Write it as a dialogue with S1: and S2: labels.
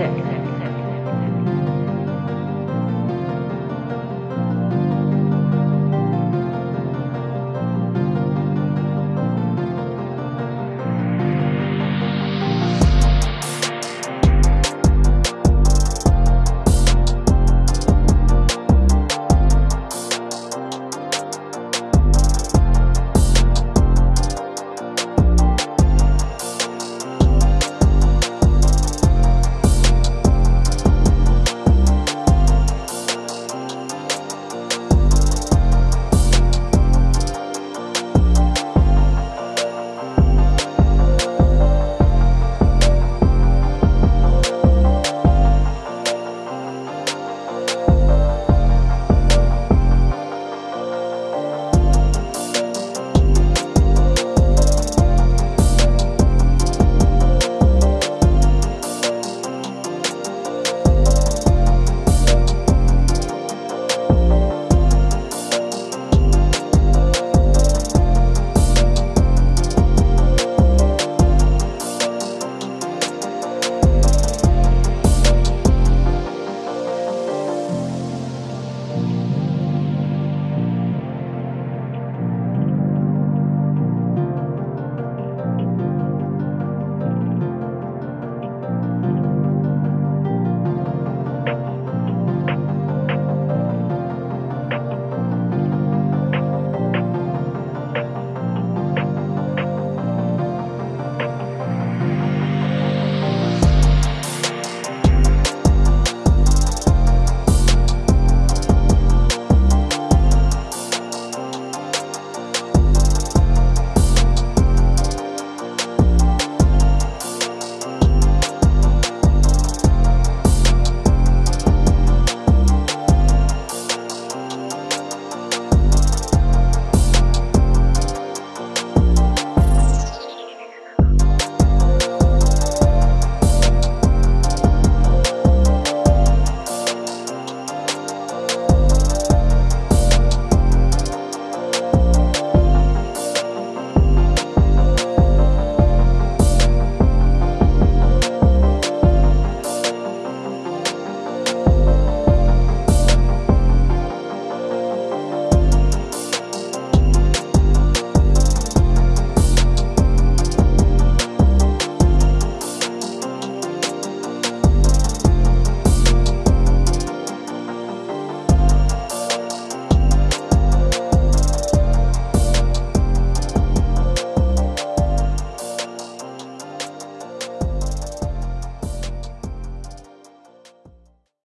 S1: sick.